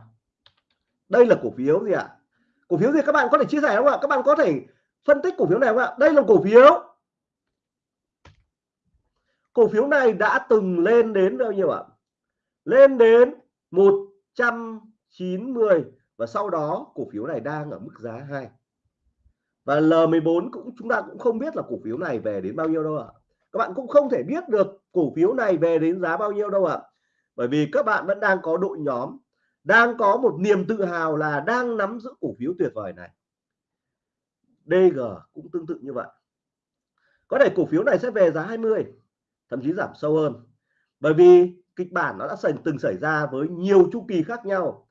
đây là cổ phiếu gì ạ? Cổ phiếu gì các bạn có thể chia sẻ không ạ? Các bạn có thể phân tích cổ phiếu này không ạ? Đây là cổ phiếu. Cổ phiếu này đã từng lên đến bao nhiêu ạ? Lên đến 190 và sau đó cổ phiếu này đang ở mức giá 2 và L14 cũng, chúng ta cũng không biết là cổ phiếu này về đến bao nhiêu đâu ạ. Các bạn cũng không thể biết được cổ phiếu này về đến giá bao nhiêu đâu ạ. Bởi vì các bạn vẫn đang có đội nhóm, đang có một niềm tự hào là đang nắm giữ cổ phiếu tuyệt vời này. DG cũng tương tự như vậy. Có thể cổ phiếu này sẽ về giá 20 thậm chí giảm sâu hơn. Bởi vì kịch bản nó đã từng xảy ra với nhiều chu kỳ khác nhau.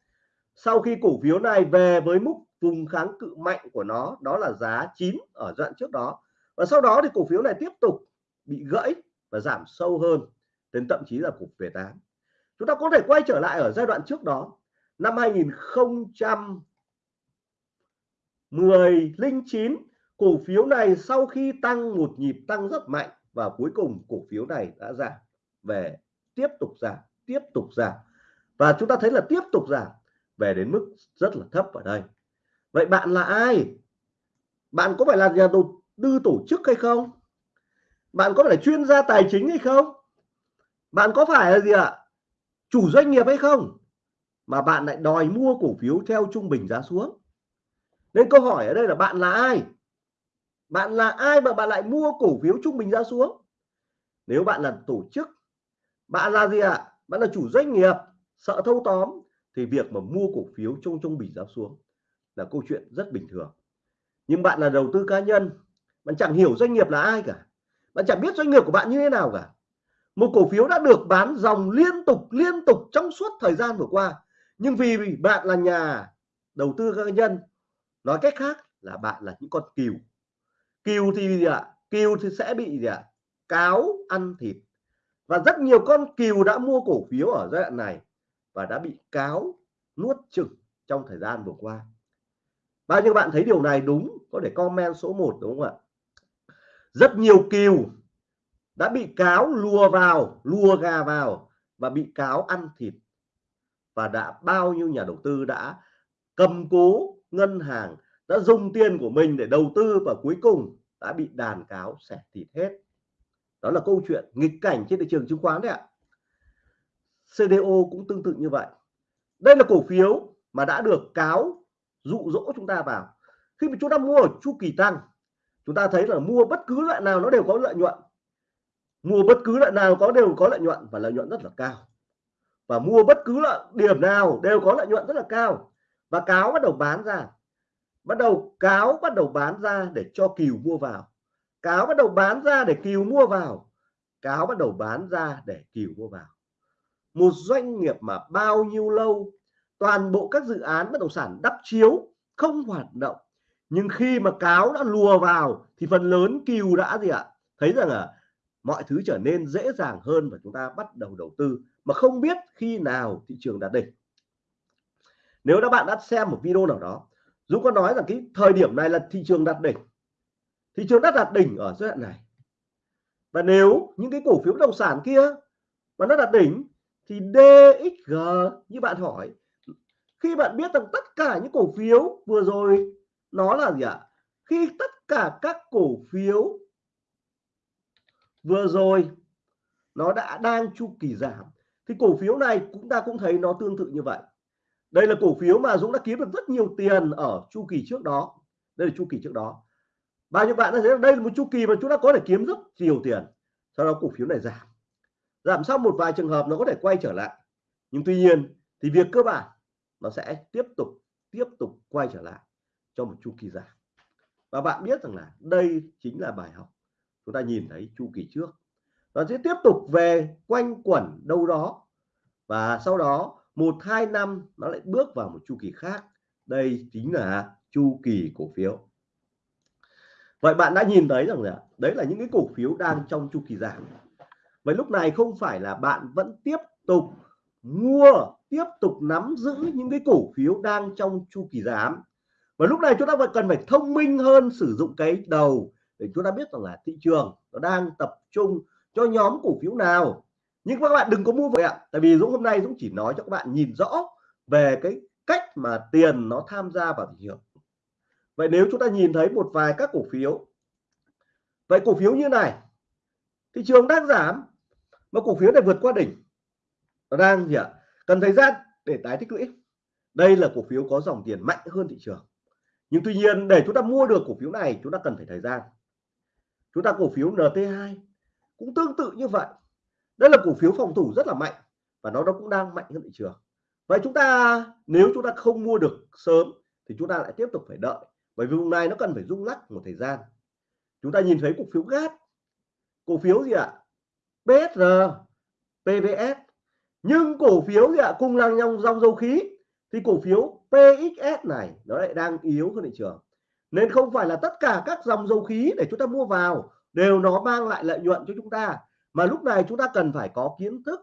Sau khi cổ phiếu này về với mức vùng kháng cự mạnh của nó, đó là giá 9 ở đoạn trước đó. Và sau đó thì cổ phiếu này tiếp tục bị gãy và giảm sâu hơn đến thậm chí là cục về 8 chúng ta có thể quay trở lại ở giai đoạn trước đó, năm 2009 cổ phiếu này sau khi tăng một nhịp tăng rất mạnh và cuối cùng cổ phiếu này đã giảm về, tiếp tục giảm, tiếp tục giảm. Và chúng ta thấy là tiếp tục giảm về đến mức rất là thấp ở đây vậy bạn là ai? Bạn có phải là nhà đầu tư tổ chức hay không? Bạn có phải là chuyên gia tài chính hay không? Bạn có phải là gì ạ? Chủ doanh nghiệp hay không? Mà bạn lại đòi mua cổ phiếu theo trung bình giá xuống. Nên câu hỏi ở đây là bạn là ai? Bạn là ai mà bạn lại mua cổ phiếu trung bình giá xuống? Nếu bạn là tổ chức, bạn là gì ạ? Bạn là chủ doanh nghiệp, sợ thâu tóm, thì việc mà mua cổ phiếu trong trung bình giá xuống là câu chuyện rất bình thường. Nhưng bạn là đầu tư cá nhân, bạn chẳng hiểu doanh nghiệp là ai cả. Bạn chẳng biết doanh nghiệp của bạn như thế nào cả. Một cổ phiếu đã được bán dòng liên tục liên tục trong suốt thời gian vừa qua. Nhưng vì bạn là nhà đầu tư cá nhân, nói cách khác là bạn là những con cừu. Cừu thì gì ạ? Cừu thì sẽ bị gì ạ? Cáo ăn thịt. Và rất nhiều con cừu đã mua cổ phiếu ở giai đoạn này và đã bị cáo nuốt chừng trong thời gian vừa qua bao nhiêu bạn thấy điều này đúng, có thể comment số 1 đúng không ạ? Rất nhiều kiều đã bị cáo lùa vào, lùa gà vào và bị cáo ăn thịt. Và đã bao nhiêu nhà đầu tư đã cầm cố ngân hàng, đã dùng tiền của mình để đầu tư và cuối cùng đã bị đàn cáo xẻ thịt hết. Đó là câu chuyện nghịch cảnh trên thị trường chứng khoán đấy ạ. CDO cũng tương tự như vậy. Đây là cổ phiếu mà đã được cáo dụ dỗ chúng ta vào. Khi mà chúng ta mua ở chu kỳ tăng, chúng ta thấy là mua bất cứ loại nào nó đều có lợi nhuận. Mua bất cứ loại nào có đều có lợi nhuận và lợi nhuận rất là cao. Và mua bất cứ loại điểm nào đều có lợi nhuận rất là cao. Và cáo bắt đầu bán ra. Bắt đầu, cáo bắt đầu bán ra để cho kiều mua vào. Cáo bắt đầu bán ra để kiều mua vào. Cáo bắt đầu bán ra để kiều mua vào. Một doanh nghiệp mà bao nhiêu lâu toàn bộ các dự án bất động sản đắp chiếu, không hoạt động. Nhưng khi mà cáo đã lùa vào thì phần lớn kiều đã gì ạ? Thấy rằng là mọi thứ trở nên dễ dàng hơn và chúng ta bắt đầu đầu tư mà không biết khi nào thị trường đạt đỉnh. Nếu các bạn đã xem một video nào đó, Dũng có nói rằng cái thời điểm này là thị trường đạt đỉnh. Thị trường đã đạt đỉnh ở giai đoạn này. Và nếu những cái cổ phiếu bất động sản kia mà nó đạt đỉnh thì DXG như bạn hỏi khi bạn biết rằng tất cả những cổ phiếu vừa rồi, nó là gì ạ? Khi tất cả các cổ phiếu vừa rồi, nó đã đang chu kỳ giảm, thì cổ phiếu này chúng ta cũng thấy nó tương tự như vậy. Đây là cổ phiếu mà Dũng đã kiếm được rất nhiều tiền ở chu kỳ trước đó. Đây là chu kỳ trước đó. Bao nhiêu bạn đã thấy đây là một chu kỳ mà chúng ta có thể kiếm rất nhiều tiền, sau đó cổ phiếu này giảm. Giảm sau một vài trường hợp nó có thể quay trở lại. Nhưng tuy nhiên, thì việc cơ bản nó sẽ tiếp tục tiếp tục quay trở lại cho một chu kỳ giảm và bạn biết rằng là đây chính là bài học. Chúng ta nhìn thấy chu kỳ trước. Nó sẽ tiếp tục về quanh quẩn đâu đó. Và sau đó, một, hai năm nó lại bước vào một chu kỳ khác. Đây chính là chu kỳ cổ phiếu. Vậy bạn đã nhìn thấy rằng là đấy là những cái cổ phiếu đang trong chu kỳ giảm. Vậy lúc này không phải là bạn vẫn tiếp tục mua tiếp tục nắm giữ những cái cổ phiếu đang trong chu kỳ giảm và lúc này chúng ta phải cần phải thông minh hơn sử dụng cái đầu để chúng ta biết rằng là thị trường nó đang tập trung cho nhóm cổ phiếu nào. Nhưng các bạn đừng có mua vậy ạ, tại vì Dũng hôm nay Dũng chỉ nói cho các bạn nhìn rõ về cái cách mà tiền nó tham gia vào thị trường. Vậy nếu chúng ta nhìn thấy một vài các cổ phiếu, vậy cổ phiếu như này, thị trường đang giảm, mà cổ phiếu này vượt qua đỉnh, nó đang gì ạ? Cần thời gian để tái tích lũy. Đây là cổ phiếu có dòng tiền mạnh hơn thị trường. Nhưng tuy nhiên để chúng ta mua được cổ phiếu này chúng ta cần phải thời gian. Chúng ta cổ phiếu NT2 cũng tương tự như vậy. Đây là cổ phiếu phòng thủ rất là mạnh và nó nó cũng đang mạnh hơn thị trường. Vậy chúng ta nếu chúng ta không mua được sớm thì chúng ta lại tiếp tục phải đợi bởi vì vùng này nó cần phải rung lắc một thời gian. Chúng ta nhìn thấy cổ phiếu gas. Cổ phiếu gì ạ? PSR, PVS nhưng cổ phiếu gì ạ, cung lăng nhong dòng dầu khí, thì cổ phiếu PXS này, nó lại đang yếu hơn thị trường. Nên không phải là tất cả các dòng dầu khí để chúng ta mua vào đều nó mang lại lợi nhuận cho chúng ta, mà lúc này chúng ta cần phải có kiến thức,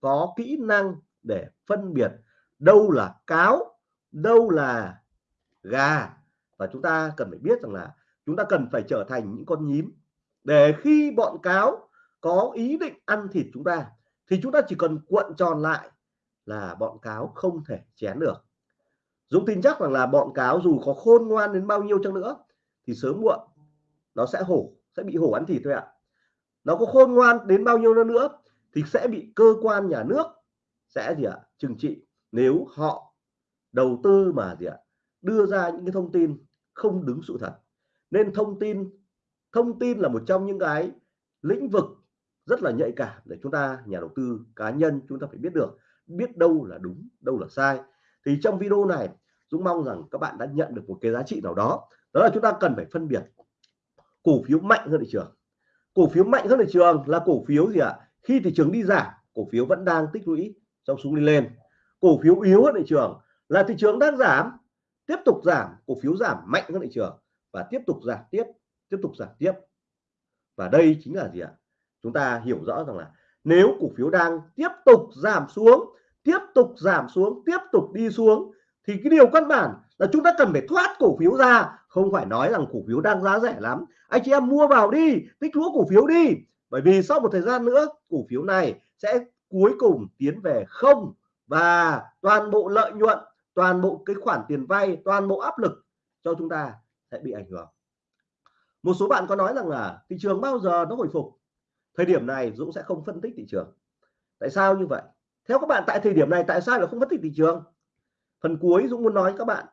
có kỹ năng để phân biệt đâu là cáo, đâu là gà. Và chúng ta cần phải biết rằng là chúng ta cần phải trở thành những con nhím để khi bọn cáo có ý định ăn thịt chúng ta thì chúng ta chỉ cần cuộn tròn lại là bọn cáo không thể chén được. Dũng tin chắc rằng là bọn cáo dù có khôn ngoan đến bao nhiêu chăng nữa, thì sớm muộn nó sẽ hổ, sẽ bị hổ ăn thịt thôi ạ. Nó có khôn ngoan đến bao nhiêu nữa thì sẽ bị cơ quan nhà nước sẽ gì ạ, trừng trị. Nếu họ đầu tư mà gì ạ, đưa ra những cái thông tin không đúng sự thật. Nên thông tin thông tin là một trong những cái lĩnh vực rất là nhạy cảm để chúng ta, nhà đầu tư cá nhân chúng ta phải biết được, biết đâu là đúng, đâu là sai. Thì trong video này, Dũng mong rằng các bạn đã nhận được một cái giá trị nào đó. Đó là chúng ta cần phải phân biệt cổ phiếu mạnh hơn thị trường. Cổ phiếu mạnh hơn thị trường là cổ phiếu gì ạ? Khi thị trường đi giảm, cổ phiếu vẫn đang tích lũy trong xuống đi lên. Cổ phiếu yếu hơn thị trường là thị trường đang giảm, tiếp tục giảm, cổ phiếu giảm mạnh hơn thị trường và tiếp tục giảm tiếp tiếp tục giảm tiếp. Và đây chính là gì ạ? Chúng ta hiểu rõ rằng là nếu cổ phiếu đang tiếp tục giảm xuống, tiếp tục giảm xuống, tiếp tục đi xuống, thì cái điều căn bản là chúng ta cần phải thoát cổ phiếu ra. Không phải nói rằng cổ phiếu đang giá rẻ lắm. Anh chị em mua vào đi, tích lũa cổ phiếu đi. Bởi vì sau một thời gian nữa, cổ phiếu này sẽ cuối cùng tiến về không. Và toàn bộ lợi nhuận, toàn bộ cái khoản tiền vay, toàn bộ áp lực cho chúng ta sẽ bị ảnh hưởng. Một số bạn có nói rằng là thị trường bao giờ nó hồi phục? Thời điểm này Dũng sẽ không phân tích thị trường. Tại sao như vậy? Theo các bạn, tại thời điểm này tại sao là không phân tích thị trường? Phần cuối Dũng muốn nói với các bạn,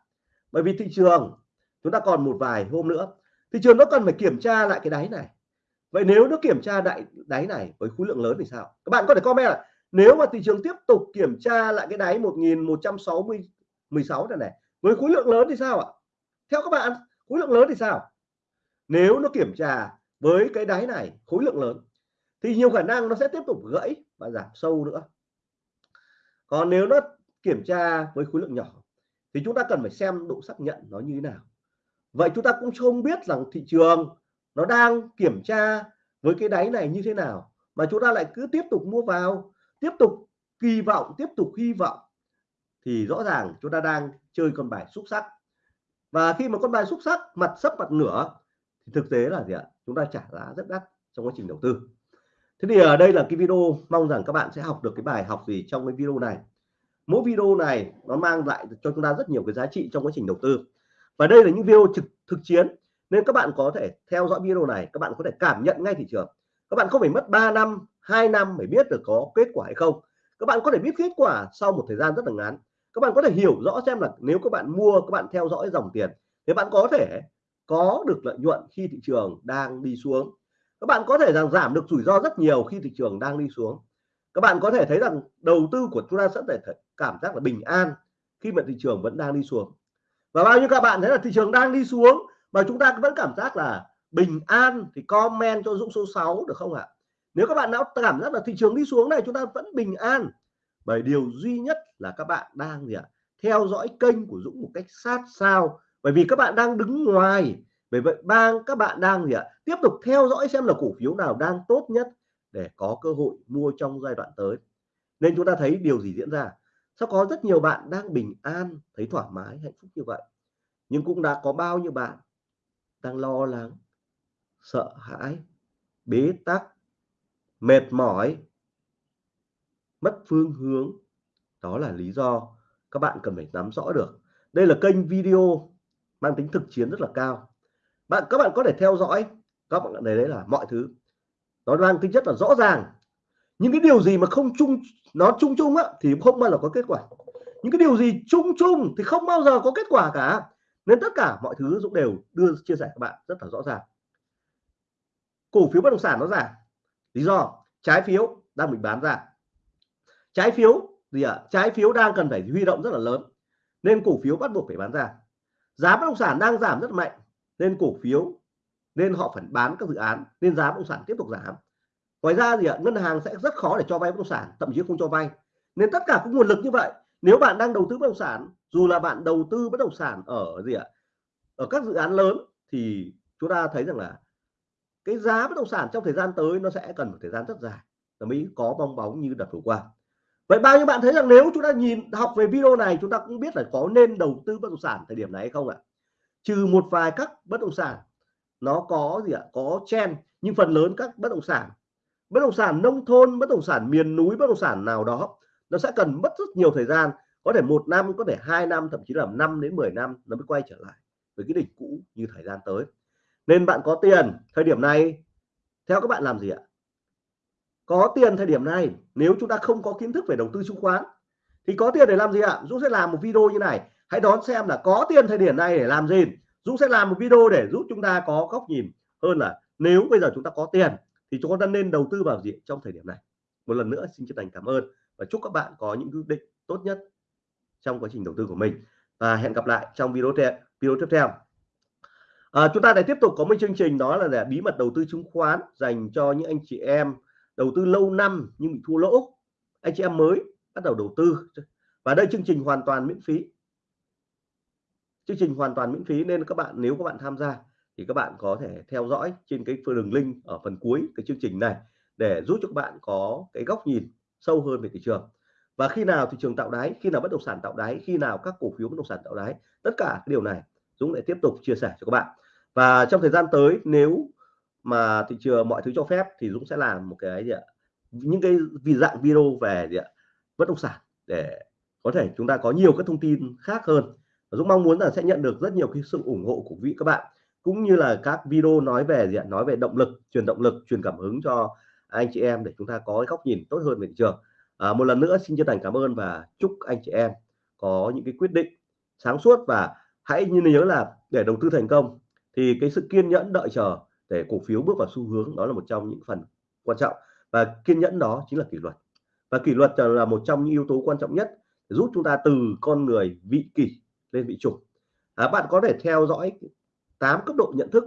bởi vì thị trường, chúng ta còn một vài hôm nữa, thị trường nó cần phải kiểm tra lại cái đáy này. Vậy nếu nó kiểm tra đại, đáy này với khối lượng lớn thì sao? Các bạn có thể comment là nếu mà thị trường tiếp tục kiểm tra lại cái đáy 1160 16 này này, với khối lượng lớn thì sao ạ? Theo các bạn, khối lượng lớn thì sao? Nếu nó kiểm tra với cái đáy này, khối lượng lớn thì nhiều khả năng nó sẽ tiếp tục gãy và giảm sâu nữa. Còn nếu nó kiểm tra với khối lượng nhỏ, thì chúng ta cần phải xem độ xác nhận nó như thế nào. Vậy chúng ta cũng không biết rằng thị trường nó đang kiểm tra với cái đáy này như thế nào, mà chúng ta lại cứ tiếp tục mua vào, tiếp tục kỳ vọng, tiếp tục hy vọng, thì rõ ràng chúng ta đang chơi con bài xúc sắc. Và khi mà con bài xúc sắc, mặt sấp mặt nửa, thì thực tế là gì ạ? Chúng ta trả giá rất đắt trong quá trình đầu tư thế thì ở đây là cái video, mong rằng các bạn sẽ học được cái bài học gì trong cái video này. Mỗi video này nó mang lại cho chúng ta rất nhiều cái giá trị trong quá trình đầu tư. Và đây là những video trực, thực chiến, nên các bạn có thể theo dõi video này, các bạn có thể cảm nhận ngay thị trường. Các bạn không phải mất 3 năm 2 năm để biết được có kết quả hay không. Các bạn có thể biết kết quả sau một thời gian rất là ngắn. Các bạn có thể hiểu rõ xem là nếu các bạn mua, các bạn theo dõi dòng tiền, thì bạn có thể có được lợi nhuận khi thị trường đang đi xuống các bạn có thể rằng giảm được rủi ro rất nhiều khi thị trường đang đi xuống. Các bạn có thể thấy rằng đầu tư của chúng ta sẽ thể cảm giác là bình an khi mà thị trường vẫn đang đi xuống. Và bao nhiêu các bạn thấy là thị trường đang đi xuống mà chúng ta vẫn cảm giác là bình an thì comment cho Dũng số 6 được không ạ? Nếu các bạn đã cảm giác là thị trường đi xuống này, chúng ta vẫn bình an. Bởi điều duy nhất là các bạn đang gì ạ? Theo dõi kênh của Dũng một cách sát sao. Bởi vì các bạn đang đứng ngoài bởi vậy, bang, các bạn đang gì ạ? Tiếp tục theo dõi xem là cổ phiếu nào đang tốt nhất để có cơ hội mua trong giai đoạn tới. Nên chúng ta thấy điều gì diễn ra? Sao có rất nhiều bạn đang bình an, thấy thoải mái, hạnh phúc như vậy? Nhưng cũng đã có bao nhiêu bạn đang lo lắng, sợ hãi, bế tắc, mệt mỏi, mất phương hướng? Đó là lý do các bạn cần phải nắm rõ được. Đây là kênh video mang tính thực chiến rất là cao bạn, các bạn có thể theo dõi, các bạn này đấy là mọi thứ. Nó mang tính chất là rõ ràng. Những cái điều gì mà không chung, nó chung chung á, thì không bao giờ có kết quả. Những cái điều gì chung chung thì không bao giờ có kết quả cả. Nên tất cả mọi thứ Dũng đều đưa, chia sẻ các bạn rất là rõ ràng. Cổ phiếu bất động sản nó giảm. Lý do, trái phiếu đang bị bán ra. Trái phiếu gì ạ? À? trái phiếu đang cần phải huy động rất là lớn. Nên cổ phiếu bắt buộc phải bán ra. Giá bất động sản đang giảm rất mạnh nên cổ phiếu nên họ phải bán các dự án nên giá bất động sản tiếp tục giảm. Ngoài ra gì ạ, ngân hàng sẽ rất khó để cho vay bất động sản thậm chí không cho vay. Nên tất cả các nguồn lực như vậy. Nếu bạn đang đầu tư bất động sản dù là bạn đầu tư bất động sản ở gì ạ ở các dự án lớn thì chúng ta thấy rằng là cái giá bất động sản trong thời gian tới nó sẽ cần một thời gian rất dài. Mới có bong bóng như đợt vừa qua. Vậy bao nhiêu bạn thấy rằng nếu chúng ta nhìn học về video này chúng ta cũng biết là có nên đầu tư bất động sản thời điểm này hay không ạ? Trừ một vài các bất động sản, nó có gì ạ? Có chen, nhưng phần lớn các bất động sản. Bất động sản nông thôn, bất động sản miền núi, bất động sản nào đó, nó sẽ cần mất rất nhiều thời gian. Có thể một năm, có thể hai năm, thậm chí là 5 đến 10 năm nó mới quay trở lại với cái đỉnh cũ như thời gian tới. Nên bạn có tiền thời điểm này, theo các bạn làm gì ạ? Có tiền thời điểm này, nếu chúng ta không có kiến thức về đầu tư chứng khoán, thì có tiền để làm gì ạ? Dũng sẽ làm một video như này hãy đón xem là có tiền thời điểm này để làm gì. Dũng sẽ làm một video để giúp chúng ta có góc nhìn hơn là nếu bây giờ chúng ta có tiền thì chúng ta nên đầu tư vào gì trong thời điểm này. Một lần nữa xin chân thành cảm ơn và chúc các bạn có những quyết định tốt nhất trong quá trình đầu tư của mình. Và hẹn gặp lại trong video video tiếp theo. À, chúng ta lại tiếp tục có một chương trình đó là để bí mật đầu tư chứng khoán dành cho những anh chị em đầu tư lâu năm nhưng bị thua lỗ. Anh chị em mới bắt đầu đầu tư. Và đây chương trình hoàn toàn miễn phí chương trình hoàn toàn miễn phí nên các bạn, nếu các bạn tham gia thì các bạn có thể theo dõi trên cái đường link ở phần cuối cái chương trình này để giúp cho các bạn có cái góc nhìn sâu hơn về thị trường. Và khi nào thị trường tạo đáy, khi nào bất động sản tạo đáy, khi nào các cổ phiếu bất động sản tạo đáy, tất cả cái điều này Dũng lại tiếp tục chia sẻ cho các bạn. Và trong thời gian tới, nếu mà thị trường mọi thứ cho phép thì Dũng sẽ làm một cái gì ạ, những cái vì dạng video về gì ạ, bất động sản để có thể chúng ta có nhiều các thông tin khác hơn. Dũng mong muốn là sẽ nhận được rất nhiều cái sự ủng hộ của quý các bạn cũng như là các video nói về gì ạ? Nói về động lực truyền động lực truyền cảm hứng cho anh chị em để chúng ta có cái góc nhìn tốt hơn về thị trường. À, một lần nữa xin chân thành cảm ơn và chúc anh chị em có những cái quyết định sáng suốt và hãy như nhớ là để đầu tư thành công thì cái sự kiên nhẫn đợi chờ để cổ phiếu bước vào xu hướng đó là một trong những phần quan trọng. Và kiên nhẫn đó chính là kỷ luật. Và kỷ luật là một trong những yếu tố quan trọng nhất giúp chúng ta từ con người vị kỷ lên vị chủ à, bạn có thể theo dõi 8 cấp độ nhận thức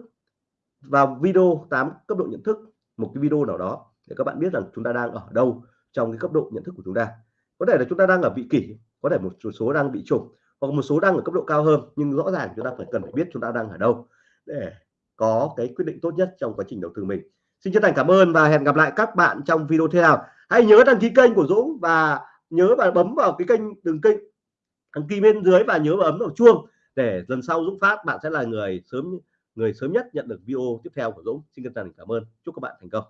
vào video 8 cấp độ nhận thức một cái video nào đó để các bạn biết rằng chúng ta đang ở đâu trong cái cấp độ nhận thức của chúng ta. Có thể là chúng ta đang ở vị kỷ có thể một số đang bị trùng hoặc một số đang ở cấp độ cao hơn nhưng rõ ràng chúng ta phải cần phải biết chúng ta đang ở đâu để có cái quyết định tốt nhất trong quá trình đầu tư mình. Xin chân thành cảm ơn và hẹn gặp lại các bạn trong video tiếp theo. Hãy nhớ đăng ký kênh của Dũng và nhớ và bấm vào cái kênh đường kênh đăng ký bên dưới và nhớ bấm vào chuông để lần sau Dũng phát bạn sẽ là người sớm người sớm nhất nhận được video tiếp theo của Dũng. Xin chân thành cảm ơn. Chúc các bạn thành công.